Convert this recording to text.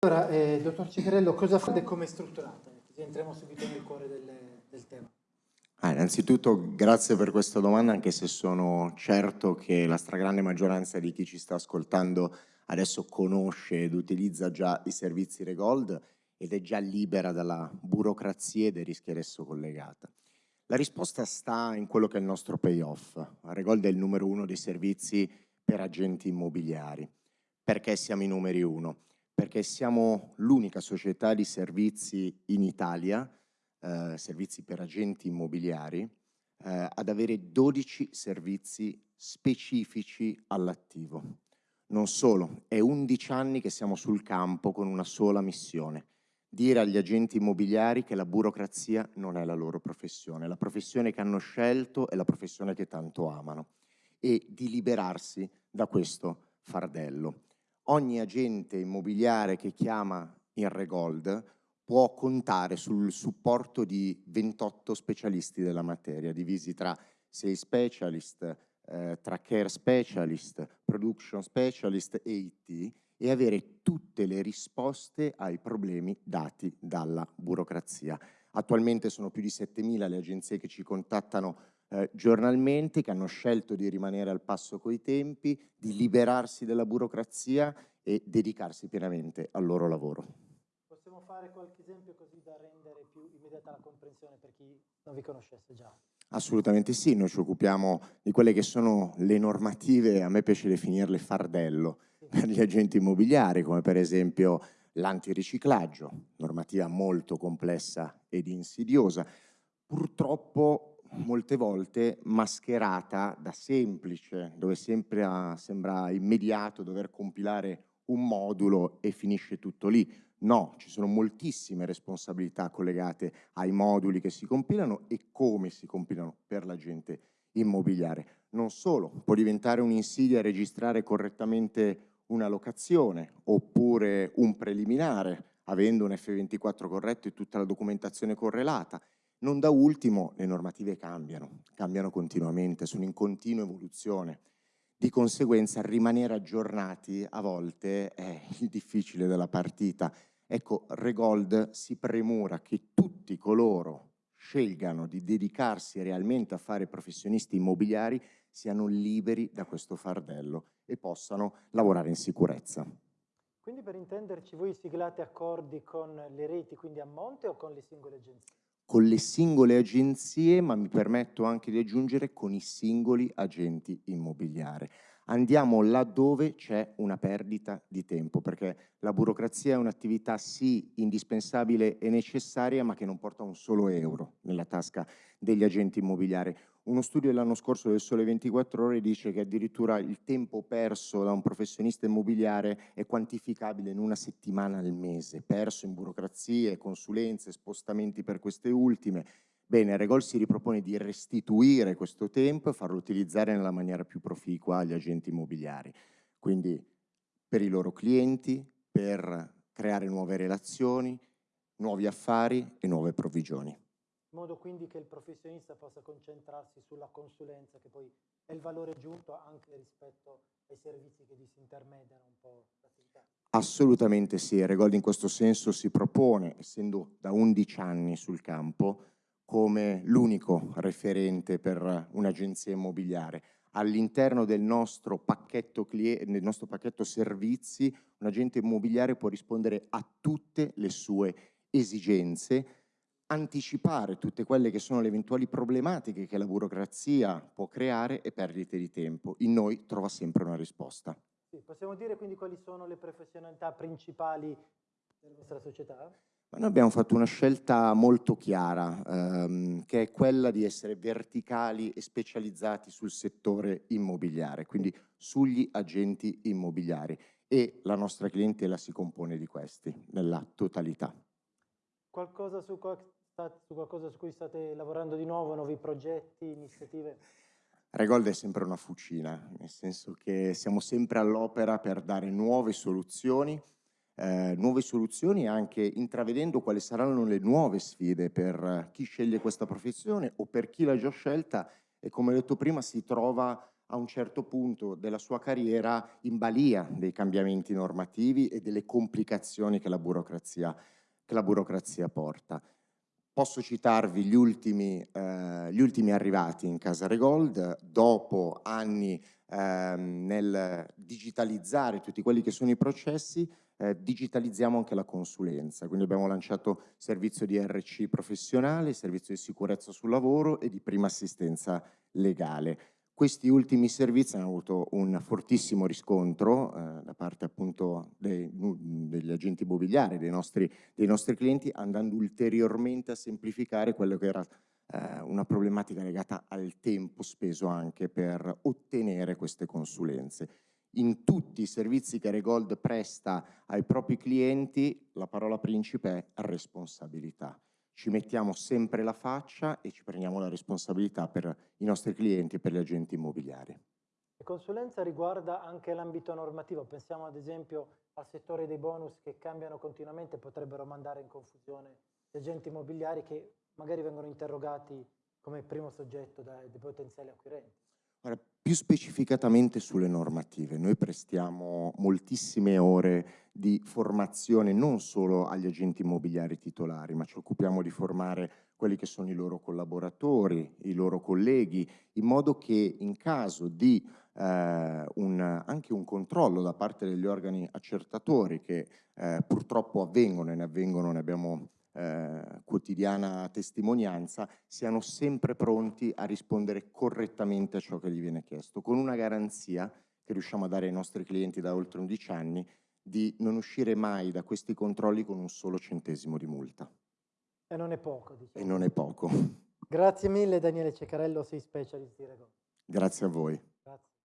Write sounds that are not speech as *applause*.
Allora, eh, dottor Ciccarello, cosa fate e come è strutturata? Così entriamo subito nel cuore del, del tema. Ah, innanzitutto grazie per questa domanda, anche se sono certo che la stragrande maggioranza di chi ci sta ascoltando adesso conosce ed utilizza già i servizi Regold ed è già libera dalla burocrazia e dai rischi ad esso collegata. La risposta sta in quello che è il nostro payoff. Regold è il numero uno dei servizi per agenti immobiliari. Perché siamo i numeri uno? Perché siamo l'unica società di servizi in Italia eh, servizi per agenti immobiliari, eh, ad avere 12 servizi specifici all'attivo. Non solo, è 11 anni che siamo sul campo con una sola missione, dire agli agenti immobiliari che la burocrazia non è la loro professione, la professione che hanno scelto è la professione che tanto amano e di liberarsi da questo fardello. Ogni agente immobiliare che chiama in Regold può contare sul supporto di 28 specialisti della materia, divisi tra sales specialist, eh, tra care specialist, production specialist e IT, e avere tutte le risposte ai problemi dati dalla burocrazia. Attualmente sono più di 7.000 le agenzie che ci contattano eh, giornalmente, che hanno scelto di rimanere al passo coi tempi, di liberarsi dalla burocrazia e dedicarsi pienamente al loro lavoro fare qualche esempio così da rendere più immediata la comprensione per chi non vi conoscesse già? Assolutamente sì, noi ci occupiamo di quelle che sono le normative, a me piace definirle fardello, sì. per gli agenti immobiliari, come per esempio l'antiriciclaggio, normativa molto complessa ed insidiosa, purtroppo molte volte mascherata da semplice, dove sempre sembra immediato dover compilare un modulo e finisce tutto lì. No, ci sono moltissime responsabilità collegate ai moduli che si compilano e come si compilano per l'agente immobiliare. Non solo, può diventare un'insidia registrare correttamente una locazione oppure un preliminare, avendo un F24 corretto e tutta la documentazione correlata. Non da ultimo, le normative cambiano, cambiano continuamente, sono in continua evoluzione. Di conseguenza rimanere aggiornati a volte è *laughs* il difficile della partita Ecco, Regold si premura che tutti coloro scelgano di dedicarsi realmente a fare professionisti immobiliari siano liberi da questo fardello e possano lavorare in sicurezza. Quindi per intenderci voi siglate accordi con le reti, quindi a monte o con le singole agenzie? Con le singole agenzie, ma mi permetto anche di aggiungere con i singoli agenti immobiliari andiamo laddove c'è una perdita di tempo, perché la burocrazia è un'attività sì indispensabile e necessaria, ma che non porta un solo euro nella tasca degli agenti immobiliari. Uno studio dell'anno scorso del Sole 24 Ore dice che addirittura il tempo perso da un professionista immobiliare è quantificabile in una settimana al mese, perso in burocrazie, consulenze, spostamenti per queste ultime, Bene, Regol si ripropone di restituire questo tempo e farlo utilizzare nella maniera più proficua agli agenti immobiliari, quindi per i loro clienti, per creare nuove relazioni, nuovi affari e nuove provvigioni. In modo quindi che il professionista possa concentrarsi sulla consulenza, che poi è il valore aggiunto anche rispetto ai servizi che disintermediano un po' l'attività. Assolutamente sì, Regold in questo senso si propone, essendo da 11 anni sul campo, come l'unico referente per un'agenzia immobiliare. All'interno del, del nostro pacchetto servizi un agente immobiliare può rispondere a tutte le sue esigenze, anticipare tutte quelle che sono le eventuali problematiche che la burocrazia può creare e perdite di tempo. In noi trova sempre una risposta. Sì, possiamo dire quindi quali sono le professionalità principali della vostra società? Ma noi abbiamo fatto una scelta molto chiara, ehm, che è quella di essere verticali e specializzati sul settore immobiliare, quindi sugli agenti immobiliari e la nostra clientela si compone di questi, nella totalità. Qualcosa su, su qualcosa su cui state lavorando di nuovo, nuovi progetti, iniziative? Regold è sempre una fucina, nel senso che siamo sempre all'opera per dare nuove soluzioni, eh, nuove soluzioni anche intravedendo quali saranno le nuove sfide per chi sceglie questa professione o per chi l'ha già scelta e come ho detto prima si trova a un certo punto della sua carriera in balia dei cambiamenti normativi e delle complicazioni che la burocrazia, che la burocrazia porta. Posso citarvi gli ultimi, eh, gli ultimi arrivati in Casa Regold, dopo anni eh, nel digitalizzare tutti quelli che sono i processi, eh, digitalizziamo anche la consulenza, quindi abbiamo lanciato servizio di RC professionale, servizio di sicurezza sul lavoro e di prima assistenza legale. Questi ultimi servizi hanno avuto un fortissimo riscontro eh, da parte appunto dei, degli agenti immobiliari, dei nostri, dei nostri, clienti, andando ulteriormente a semplificare quello che era eh, una problematica legata al tempo speso anche per ottenere queste consulenze. In tutti i servizi che Regold presta ai propri clienti, la parola principe è responsabilità ci mettiamo sempre la faccia e ci prendiamo la responsabilità per i nostri clienti e per gli agenti immobiliari. La consulenza riguarda anche l'ambito normativo, pensiamo ad esempio al settore dei bonus che cambiano continuamente e potrebbero mandare in confusione gli agenti immobiliari che magari vengono interrogati come primo soggetto dai, dai potenziali acquirenti. Ora, più specificatamente sulle normative, noi prestiamo moltissime ore di formazione non solo agli agenti immobiliari titolari, ma ci occupiamo di formare quelli che sono i loro collaboratori, i loro colleghi, in modo che in caso di eh, un, anche un controllo da parte degli organi accertatori che eh, purtroppo avvengono e ne avvengono, ne abbiamo eh, quotidiana testimonianza, siano sempre pronti a rispondere correttamente a ciò che gli viene chiesto, con una garanzia che riusciamo a dare ai nostri clienti da oltre 11 anni di non uscire mai da questi controlli con un solo centesimo di multa. E non è poco, diciamo. E non è poco. Grazie mille Daniele Ceccarello, sei specialist di Rego. Grazie a voi. Grazie.